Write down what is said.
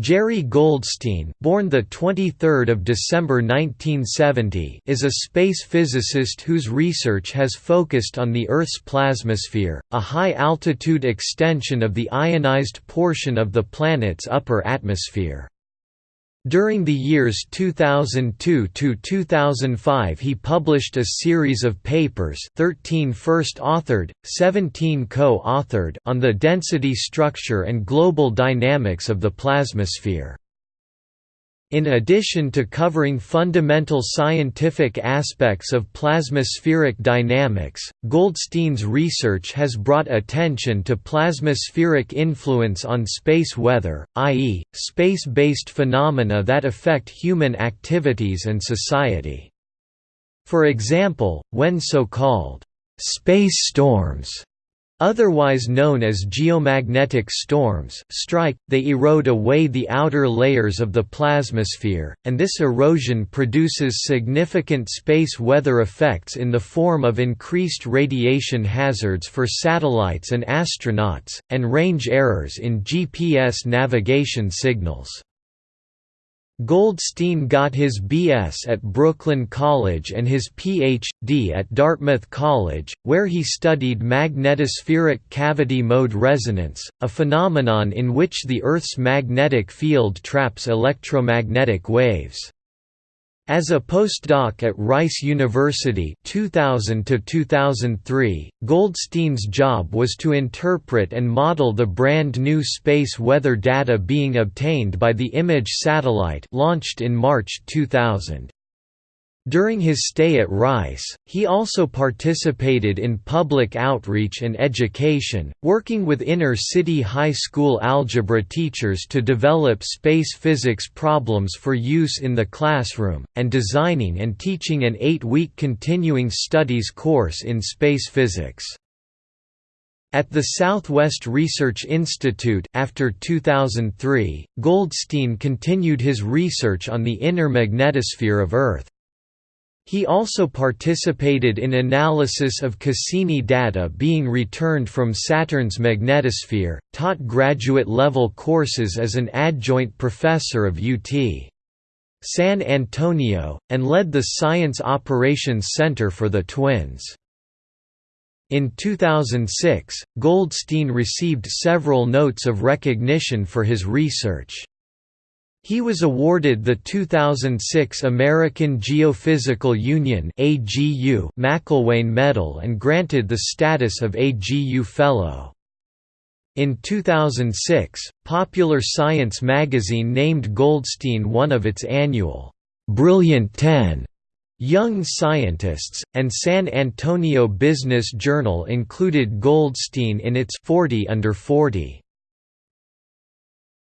Jerry Goldstein, born the 23rd of December 1970, is a space physicist whose research has focused on the Earth's plasmasphere, a high-altitude extension of the ionized portion of the planet's upper atmosphere. During the years 2002 to 2005 he published a series of papers 13 first-authored, 17 co-authored on the density structure and global dynamics of the plasmasphere. In addition to covering fundamental scientific aspects of plasmaspheric dynamics, Goldstein's research has brought attention to plasmaspheric influence on space weather, i.e., space-based phenomena that affect human activities and society. For example, when so-called space storms Otherwise known as geomagnetic storms strike, they erode away the outer layers of the plasmasphere, and this erosion produces significant space weather effects in the form of increased radiation hazards for satellites and astronauts, and range errors in GPS navigation signals. Goldstein got his B.S. at Brooklyn College and his Ph.D. at Dartmouth College, where he studied magnetospheric cavity mode resonance, a phenomenon in which the Earth's magnetic field traps electromagnetic waves. As a postdoc at Rice University 2000 to 2003, Goldstein's job was to interpret and model the brand new space weather data being obtained by the IMAGE satellite launched in March 2000. During his stay at Rice, he also participated in public outreach and education, working with inner-city high school algebra teachers to develop space physics problems for use in the classroom, and designing and teaching an eight-week continuing studies course in space physics. At the Southwest Research Institute after 2003, Goldstein continued his research on the inner magnetosphere of Earth. He also participated in analysis of Cassini data being returned from Saturn's magnetosphere, taught graduate-level courses as an adjunct professor of UT. San Antonio, and led the Science Operations Center for the Twins. In 2006, Goldstein received several notes of recognition for his research. He was awarded the 2006 American Geophysical Union Macelwane Medal and granted the status of AGU Fellow. In 2006, Popular Science magazine named Goldstein one of its annual Brilliant 10 Young Scientists, and San Antonio Business Journal included Goldstein in its 40 under 40.